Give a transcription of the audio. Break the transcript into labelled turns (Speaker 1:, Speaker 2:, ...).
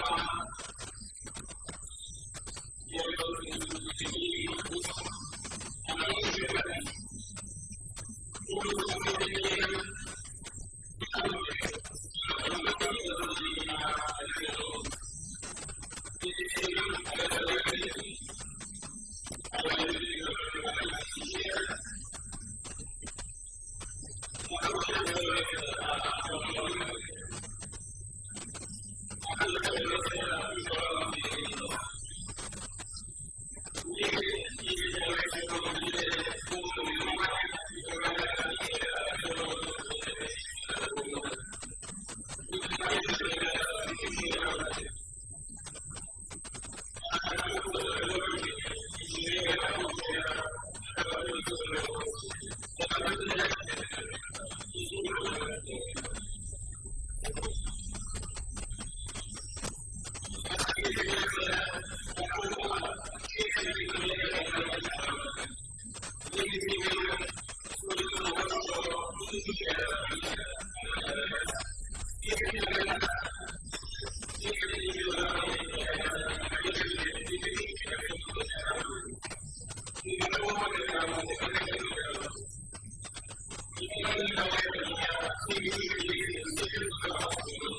Speaker 1: Oh. Thank you. even though I really have a few years of experience in